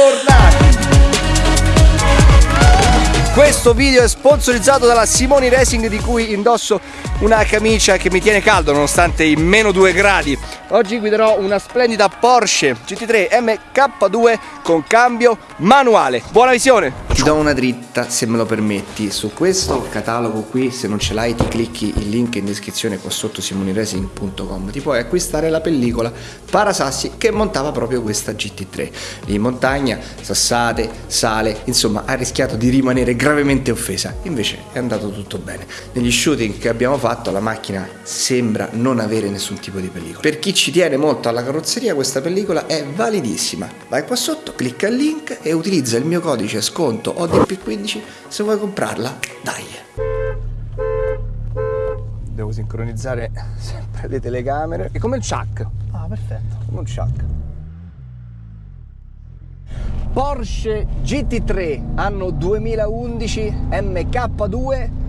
bentornati! Questo video è sponsorizzato dalla Simoni Racing di cui indosso una camicia che mi tiene caldo nonostante i meno 2 gradi. Oggi guiderò una splendida Porsche GT3 MK2 con cambio manuale. Buona visione! Ti do una dritta se me lo permetti. Su questo catalogo qui, se non ce l'hai ti clicchi il link in descrizione qua sotto simoniracing.com. Ti puoi acquistare la pellicola Parasassi che montava proprio questa GT3. Lì in montagna, sassate, sale, insomma ha rischiato di rimanere gravemente offesa. Invece è andato tutto bene. Negli shooting che abbiamo fatto la macchina sembra non avere nessun tipo di pellicola. Per chi ci tiene molto alla carrozzeria questa pellicola è validissima. Vai qua sotto, clicca il link e utilizza il mio codice sconto ODP15 se vuoi comprarla. Dai! Devo sincronizzare sempre le telecamere. È come il Chuck. Ah, perfetto. Come un Chuck. Porsche GT3 anno 2011 MK2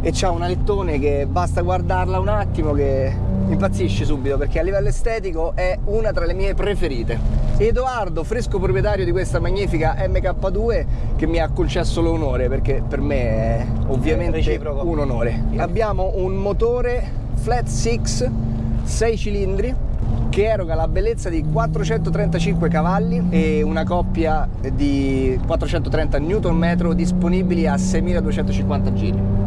e c'ha un alettone che basta guardarla un attimo che impazzisce subito perché a livello estetico è una tra le mie preferite. Edoardo, fresco proprietario di questa magnifica MK2 che mi ha concesso l'onore perché per me è ovviamente un onore. Abbiamo un motore flat 6 6 cilindri che eroga la bellezza di 435 cavalli e una coppia di 430 Nm disponibili a 6250 giri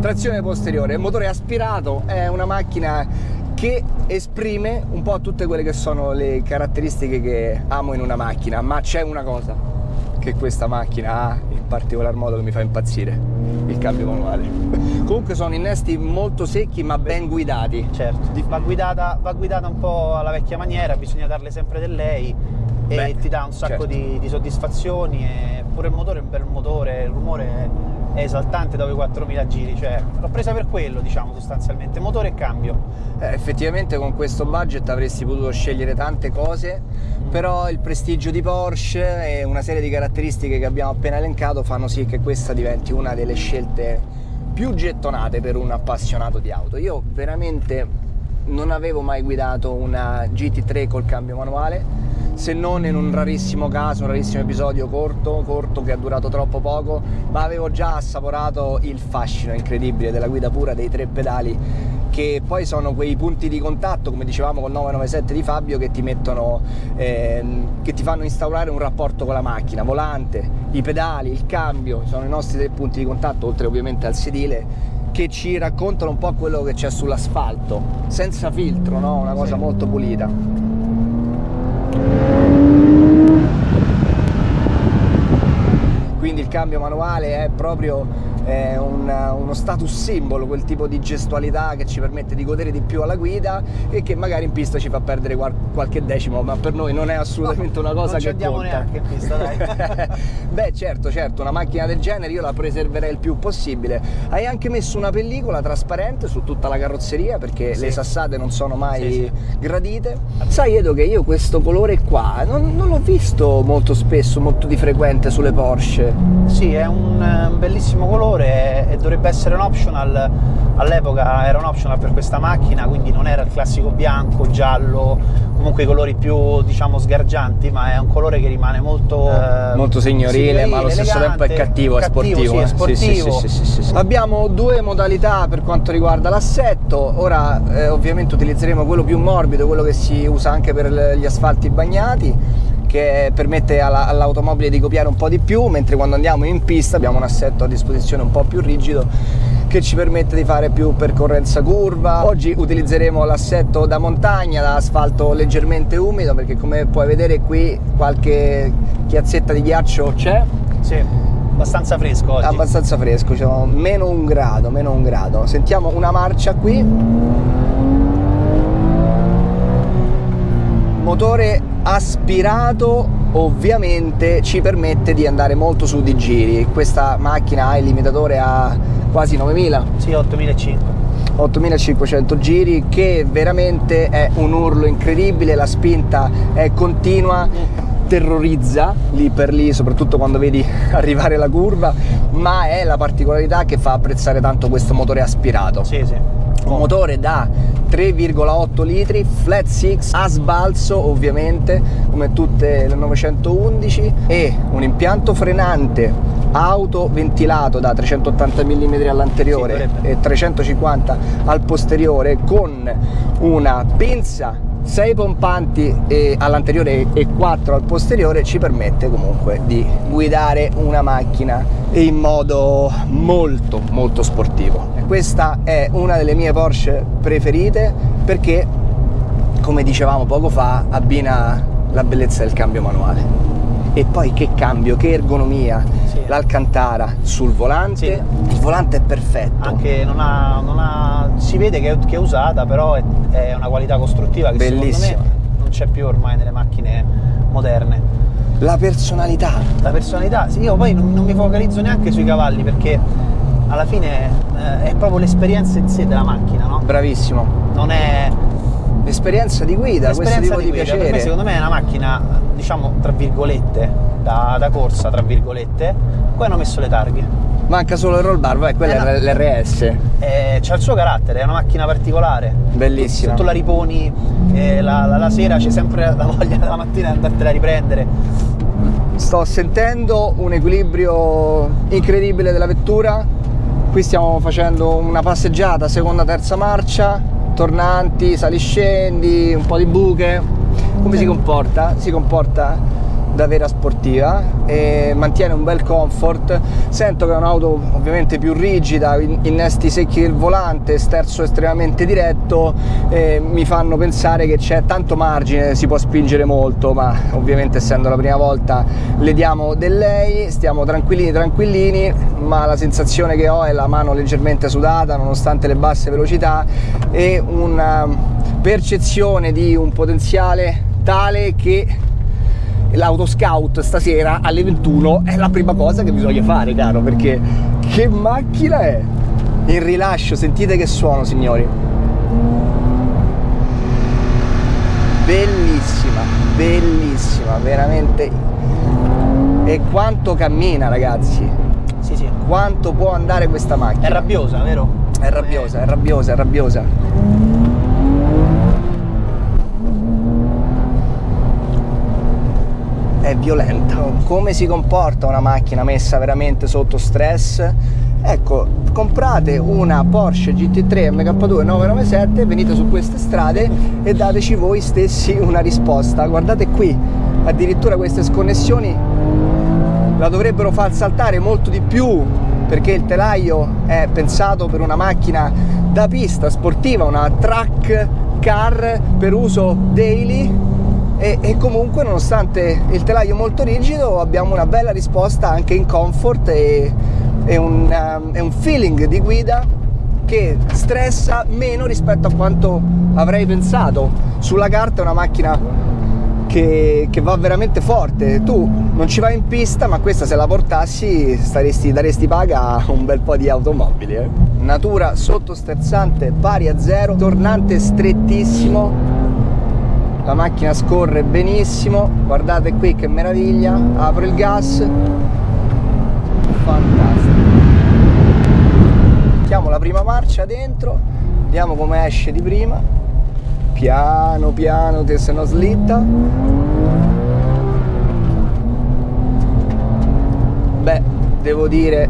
trazione posteriore, motore aspirato, è una macchina che esprime un po' tutte quelle che sono le caratteristiche che amo in una macchina, ma c'è una cosa che questa macchina ha in particolar modo che mi fa impazzire, il cambio manuale. Comunque sono innesti molto secchi ma ben guidati. Certo, va guidata, va guidata un po' alla vecchia maniera, bisogna darle sempre del lei e Beh, ti dà un sacco certo. di, di, soddisfazioni e pure il motore è un bel motore, il rumore è è esaltante dopo i 4000 giri, cioè l'ho presa per quello diciamo sostanzialmente, motore e cambio. Eh, effettivamente con questo budget avresti potuto scegliere tante cose, mm. però il prestigio di Porsche e una serie di caratteristiche che abbiamo appena elencato fanno sì che questa diventi una delle scelte più gettonate per un appassionato di auto. Io veramente non avevo mai guidato una GT3 col cambio manuale, se non in un rarissimo caso, un rarissimo episodio corto, corto che ha durato troppo poco, ma avevo già assaporato il fascino incredibile della guida pura dei tre pedali che poi sono quei punti di contatto, come dicevamo col 997 di Fabio, che ti mettono, eh, che ti fanno instaurare un rapporto con la macchina, volante, i pedali, il cambio, sono i nostri tre punti di contatto, oltre ovviamente al sedile, che ci raccontano un po' quello che c'è sull'asfalto, senza filtro, no? una cosa sì. molto pulita. quindi il cambio manuale è proprio è un, uno status simbolo, quel tipo di gestualità che ci permette di godere di più alla guida e che magari in pista ci fa perdere qual qualche decimo, ma per noi non è assolutamente no, una cosa che conta. Non neanche in pista, dai. Beh, certo, certo, una macchina del genere io la preserverei il più possibile. Hai anche messo una pellicola trasparente su tutta la carrozzeria perché sì. le sassate non sono mai sì, sì. gradite. Sai Edo che io questo colore qua non, non l'ho visto molto spesso, molto di frequente sulle Porsche. Sì, è un, un bellissimo colore colore e dovrebbe essere un optional. All'epoca era un optional per questa macchina quindi non era il classico bianco, giallo comunque i colori più diciamo sgargianti ma è un colore che rimane molto eh, molto signorile, signorile ma allo stesso tempo è cattivo, è sportivo, sì, eh. sportivo. Sì, sì, abbiamo due modalità per quanto riguarda l'assetto. Ora eh, ovviamente utilizzeremo quello più morbido quello che si usa anche per gli asfalti bagnati che permette all'automobile di copiare un po' di più, mentre quando andiamo in pista abbiamo un assetto a disposizione un po' più rigido che ci permette di fare più percorrenza curva. Oggi utilizzeremo l'assetto da montagna, da asfalto leggermente umido, perché come puoi vedere qui qualche chiazzetta di ghiaccio c'è. Sì, abbastanza fresco oggi. Abbastanza fresco, cioè meno un grado, meno un grado. Sentiamo una marcia qui. Motore aspirato ovviamente ci permette di andare molto su di giri. Questa macchina ha il limitatore a quasi 9000 sì 8500 8500 giri che veramente è un urlo incredibile. La spinta è continua terrorizza lì per lì soprattutto quando vedi arrivare la curva ma è la particolarità che fa apprezzare tanto questo motore aspirato. Sì sì motore da 3,8 litri, flat 6, a sbalzo ovviamente come tutte le 911 e un impianto frenante autoventilato da 380 mm all'anteriore sì, e 350 al posteriore con una pinza 6 pompanti all'anteriore e 4 al posteriore ci permette comunque di guidare una macchina in modo molto molto sportivo questa è una delle mie Porsche preferite perché come dicevamo poco fa abbina la bellezza del cambio manuale e poi che cambio, che ergonomia, sì. l'Alcantara sul volante, sì. il volante è perfetto. Anche non ha, non ha, si vede che è, che è usata, però è, è, una qualità costruttiva che Bellissima. secondo me non c'è più ormai nelle macchine moderne. La personalità. La personalità, sì, io poi non, non mi focalizzo neanche sui cavalli perché alla fine eh, è proprio l'esperienza in sé della macchina, no? Bravissimo. Non è l'esperienza di guida, questo tipo di, di piacere. Per me, secondo me è una macchina, diciamo, tra virgolette, da, da corsa, tra virgolette, poi hanno messo le targhe. Manca solo il roll bar, vai, quella eh, è l'RS. Eh, c'ha il suo carattere, è una macchina particolare. Bellissima. Se tu la riponi eh, la, la, la, sera c'è sempre la voglia della mattina di andartela a riprendere. Sto sentendo un equilibrio incredibile della vettura. Qui stiamo facendo una passeggiata, seconda, terza marcia tornanti, saliscendi, un po' di buche. Come si comporta? Si comporta da vera sportiva e mantiene un bel comfort. Sento che è un'auto ovviamente più rigida innesti secchi del volante sterzo estremamente diretto mi fanno pensare che c'è tanto margine si può spingere molto ma ovviamente essendo la prima volta le diamo del lei stiamo tranquillini tranquillini ma la sensazione che ho è la mano leggermente sudata nonostante le basse velocità e una percezione di un potenziale tale che l'autoscout stasera alle 21 è la prima cosa che bisogna fare, caro, perché che macchina è? Il rilascio, sentite che suono, signori. Bellissima, bellissima, veramente. E quanto cammina, ragazzi. Sì, sì. Quanto può andare questa macchina. È rabbiosa, vero? È rabbiosa, è rabbiosa, è rabbiosa. È violenta. Come si comporta una macchina messa veramente sotto stress? Ecco, comprate una Porsche GT3 MK2 997, venite su queste strade e dateci voi stessi una risposta. Guardate qui, addirittura queste sconnessioni la dovrebbero far saltare molto di più perché il telaio è pensato per una macchina da pista sportiva, una track car per uso daily e, e, comunque nonostante il telaio molto rigido abbiamo una bella risposta anche in comfort e, e un, um, un feeling di guida che stressa meno rispetto a quanto avrei pensato. Sulla carta è una macchina che, che, va veramente forte. Tu non ci vai in pista ma questa se la portassi staresti, daresti paga a un bel po' di automobili eh. natura sottosterzante pari a zero tornante strettissimo la macchina scorre benissimo. Guardate qui che meraviglia. Apro il gas. Fantastico. Mettiamo la prima marcia dentro. Vediamo come esce di prima. Piano piano se no slitta. Beh devo dire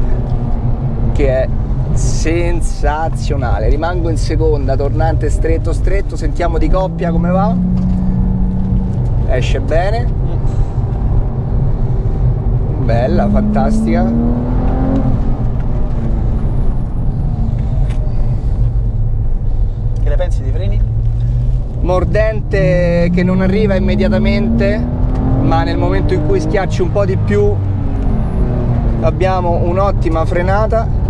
che è sensazionale. Rimango in seconda tornante stretto stretto. Sentiamo di coppia come va esce bene. Bella fantastica. Che ne pensi dei freni? mordente che non arriva immediatamente ma nel momento in cui schiacci un po' di più abbiamo un'ottima frenata.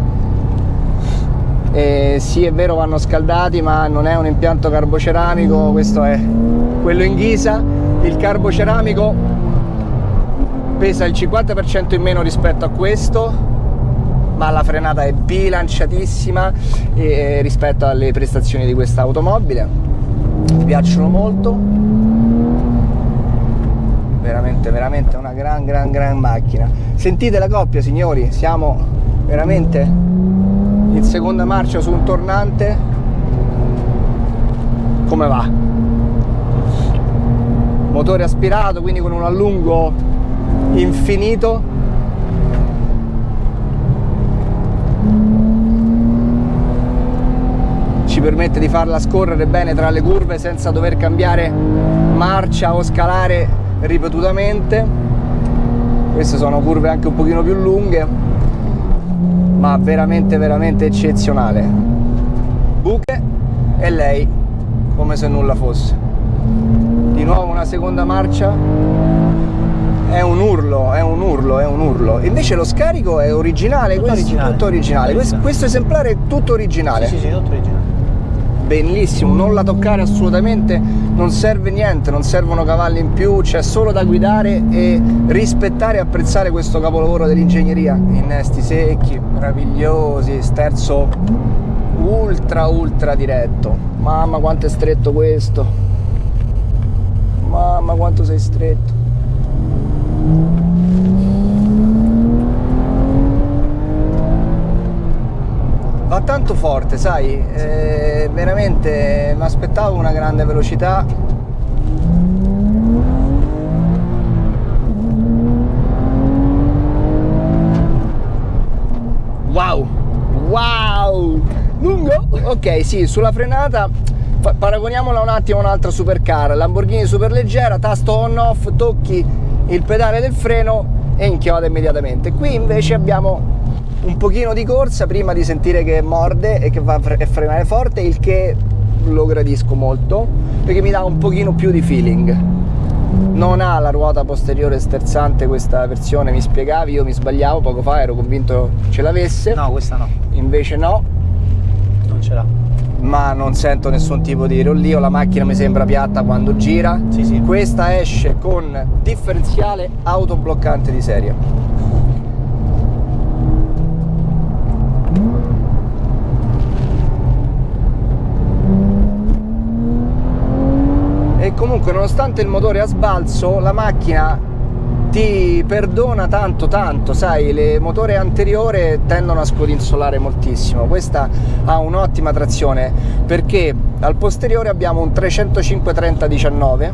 E sì è vero vanno scaldati ma non è un impianto carboceramico questo è quello in ghisa il carboceramico pesa il 50% in meno rispetto a questo ma la frenata è bilanciatissima eh, rispetto alle prestazioni di questa automobile. Mi piacciono molto. Veramente veramente una gran gran gran macchina. Sentite la coppia signori. Siamo veramente in seconda marcia su un tornante. Come va motore aspirato quindi con un allungo infinito. Ci permette di farla scorrere bene tra le curve senza dover cambiare marcia o scalare ripetutamente. Queste sono curve anche un pochino più lunghe ma veramente veramente eccezionale. Buche e lei come se nulla fosse di nuovo una seconda marcia è un urlo, è un urlo, è un urlo. Invece lo scarico è originale, tutto questo originale. tutto originale. Questo, questo, esemplare è tutto originale. Sì, sì, sì, tutto originale. Bellissimo, non la toccare assolutamente, non serve niente, non servono cavalli in più, c'è solo da guidare e rispettare e apprezzare questo capolavoro dell'ingegneria. Innesti secchi, meravigliosi, sterzo ultra ultra diretto. Mamma quanto è stretto questo. Mamma quanto sei stretto. Va tanto forte, sai, eh, veramente mi aspettavo una grande velocità. Wow, wow, lungo? Ok, sì, sulla frenata paragoniamola un attimo a un'altra supercar, Lamborghini superleggera, tasto on off, tocchi il pedale del freno e inchioda immediatamente. Qui invece abbiamo un pochino di corsa prima di sentire che morde e che va a frenare forte, il che lo gradisco molto perché mi dà un pochino più di feeling. Non ha la ruota posteriore sterzante questa versione, mi spiegavi, io mi sbagliavo poco fa, ero convinto ce l'avesse. No, questa no. Invece no. Non ce l'ha ma non sento nessun tipo di rollio, la macchina mi sembra piatta quando gira. Sì, sì. Questa esce con differenziale autobloccante di serie. E comunque nonostante il motore a sbalzo, la macchina ti perdona tanto tanto, sai, le motori anteriore tendono a scodinzolare moltissimo, questa ha un'ottima trazione perché al posteriore abbiamo un 305-30-19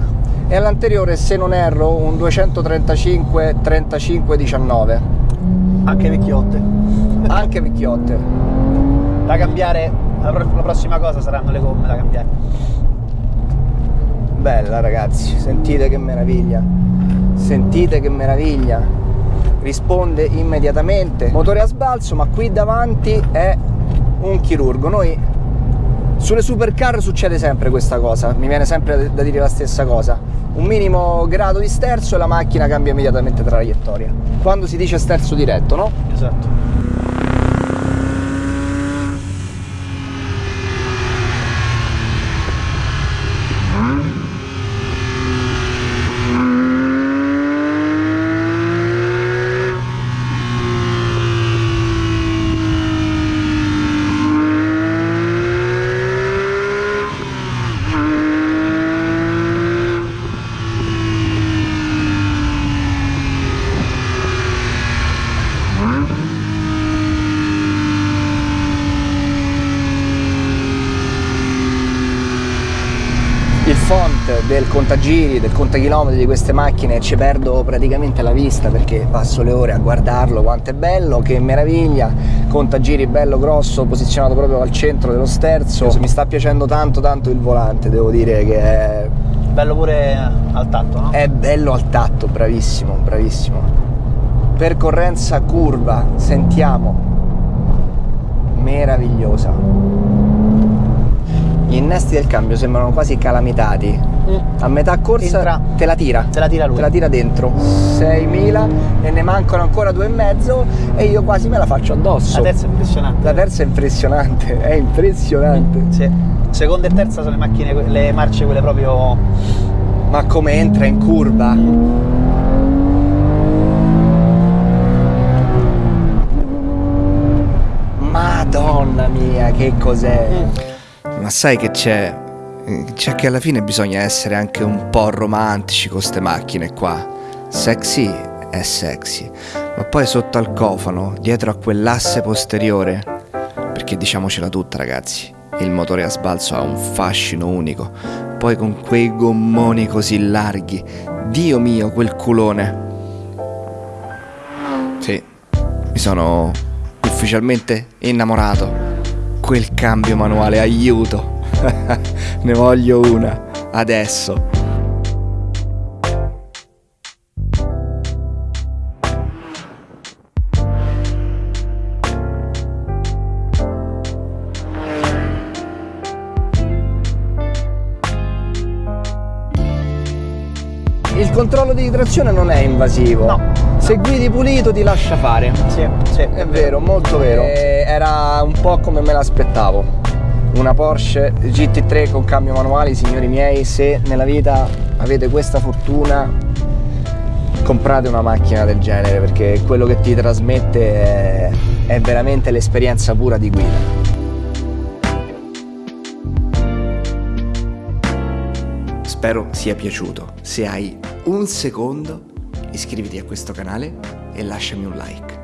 e all'anteriore se non erro un 235-35-19 anche vecchiotte. Anche vecchiotte. Da cambiare la, prossima cosa saranno le gomme da cambiare. Bella ragazzi sentite che meraviglia sentite che meraviglia. Risponde immediatamente. Motore a sbalzo ma qui davanti è un chirurgo. Noi sulle supercar succede sempre questa cosa. Mi viene sempre da dire la stessa cosa. Un minimo grado di sterzo e la macchina cambia immediatamente traiettoria. Quando si dice sterzo diretto no? esatto del contagiri, del contachilometri di queste macchine ci perdo praticamente la vista perché passo le ore a guardarlo, quanto è bello, che meraviglia, contagiri bello grosso, posizionato proprio al centro dello sterzo, mi sta piacendo tanto tanto il volante, devo dire che è... Bello pure al tatto, no? È bello al tatto, bravissimo, bravissimo. Percorrenza curva, sentiamo, meravigliosa gli innesti del cambio sembrano quasi calamitati. Mm. A metà corsa Entra, te la tira. Te la tira lui. Te la tira dentro. 6.000 e ne mancano ancora due e mezzo e io quasi me la faccio addosso. La terza è impressionante. La terza è impressionante, è impressionante. Mm, sì. Seconda e terza sono le macchine, le marce quelle proprio... Ma come entra in curva? Madonna mia, che cos'è? Ma sai che c'è? C'è che alla fine bisogna essere anche un po' romantici con queste macchine qua. Sexy è sexy, ma poi sotto al cofano, dietro a quell'asse posteriore, perché diciamocela tutta ragazzi, Il motore a sbalzo ha un fascino unico, poi con quei gommoni così larghi. Dio mio, quel culone. Sì, mi sono ufficialmente innamorato. Quel cambio manuale, aiuto. ne voglio una, adesso. Trazione non è invasivo. No. Se guidi pulito ti lascia fare. Sì, sì, È vero, molto vero. E era un po' come me l'aspettavo. Una Porsche GT3 con cambio manuale, signori miei, se nella vita avete questa fortuna, comprate una macchina del genere perché quello che ti trasmette è, è veramente l'esperienza pura di guida. Spero sia piaciuto. Se hai un secondo, iscriviti a questo canale e lasciami un like.